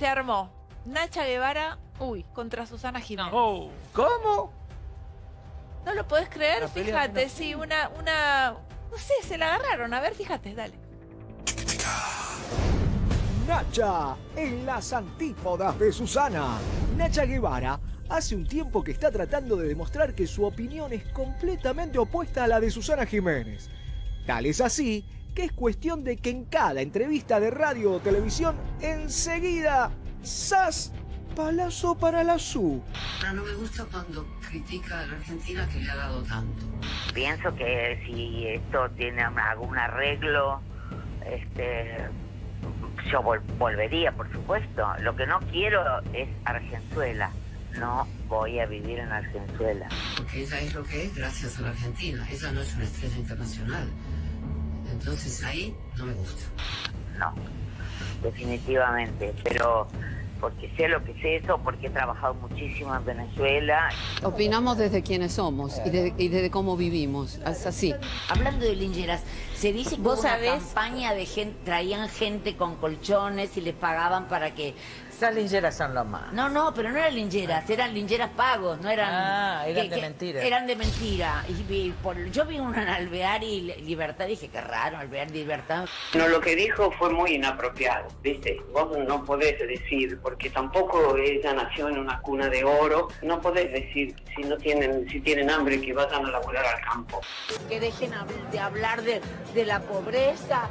Se armó Nacha Guevara, uy, contra Susana Jiménez. Oh. ¿Cómo? ¿No lo podés creer? Fíjate, sí, una, una... No sé, se la agarraron. A ver, fíjate, dale. Nacha, en las antípodas de Susana. Nacha Guevara hace un tiempo que está tratando de demostrar que su opinión es completamente opuesta a la de Susana Jiménez. Tal es así que es cuestión de que en cada entrevista de radio o televisión, enseguida, ¡zas! Palazo para la SU. Pero no me gusta cuando critica a la Argentina que le ha dado tanto. Pienso que si esto tiene algún arreglo, este, yo vol- volvería, por supuesto. Lo que no quiero es Argenzuela. No voy a vivir en Argenzuela. Porque ella es lo que es gracias a la Argentina. Ella no es una estrella internacional. Entonces ahí no me gusta. No, definitivamente. Pero porque sé lo que es eso, porque he trabajado muchísimo en Venezuela. Opinamos desde quienes somos y desde, y desde cómo vivimos. Es así. Hablando de lingeras, se dice que ¿Vos hubo una sabés? campaña de gente, traían gente con colchones y les pagaban para que... Esas lingeras son lo más. No, no, pero no eran lingeras, eran lingeras pagos, no eran... Ah, eran de mentira. Eran de mentira. Y, vi- por- yo vi una en Alvear y Li- Libertad, dije, qué raro, Alvear y Libertad. No, lo que dijo fue muy inapropiado, ¿viste? Vos no podés decir, porque tampoco ella nació en una cuna de oro, no podés decir si no tienen, si tienen hambre que vayan a laburar al campo. Que dejen de hablar de, de la pobreza.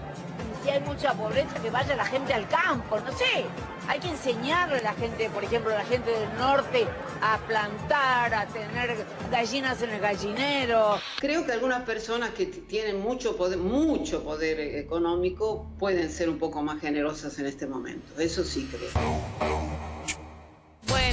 Si hay mucha pobreza, que vaya la gente al campo, no sé. Hay que enseñarle a la gente, por ejemplo, a la gente del norte, a plantar, a tener gallinas en el gallinero. Creo que algunas personas que tienen mucho poder, mucho poder eh, económico pueden ser un poco más generosas en este momento. Eso sí creo.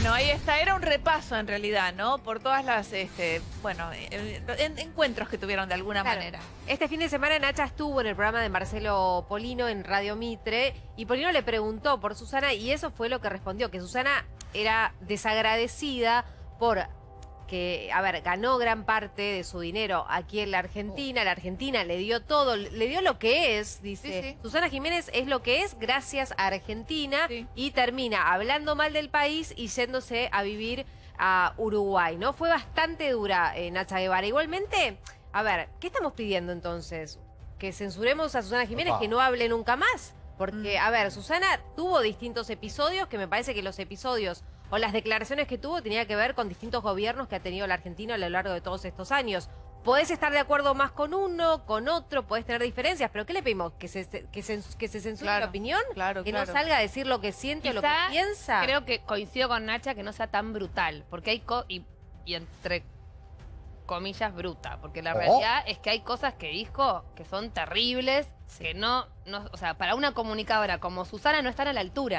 Bueno, ahí está. Era un repaso en realidad, ¿no? Por todas las, este, bueno, en- encuentros que tuvieron de alguna Claro. manera. Este fin de semana Nacha estuvo en el programa de Marcelo Polino en Radio Mitre y Polino le preguntó por Susana y eso fue lo que respondió, que Susana era desagradecida por que, a ver, ganó gran parte de su dinero aquí en la Argentina, la Argentina le dio todo, le dio lo que es, dice. Sí, sí. Susana Jiménez es lo que es gracias a Argentina Sí. y termina hablando mal del país y yéndose a vivir a Uruguay, ¿no? Fue bastante dura eh, Nacha Guevara. Igualmente, a ver, ¿qué estamos pidiendo entonces? ¿Que censuremos a Susana Jiménez, Opa. que no hable nunca más? Porque, Mm. a ver, Susana tuvo distintos episodios, que me parece que los episodios o las declaraciones que tuvo tenía que ver con distintos gobiernos que ha tenido la Argentina a lo largo de todos estos años. Podés estar de acuerdo más con uno, con otro, podés tener diferencias, pero ¿qué le pedimos? ¿Que se, que se, que se censure Claro, la opinión? claro, ¿Que claro. no salga a decir lo que siente o lo que piensa? Creo que coincido con Nacha que no sea tan brutal, porque hay co y, y entre comillas bruta, porque la Oh. realidad es que hay cosas que dijo que son terribles, que no, no, o sea, para una comunicadora como Susana no están a la altura.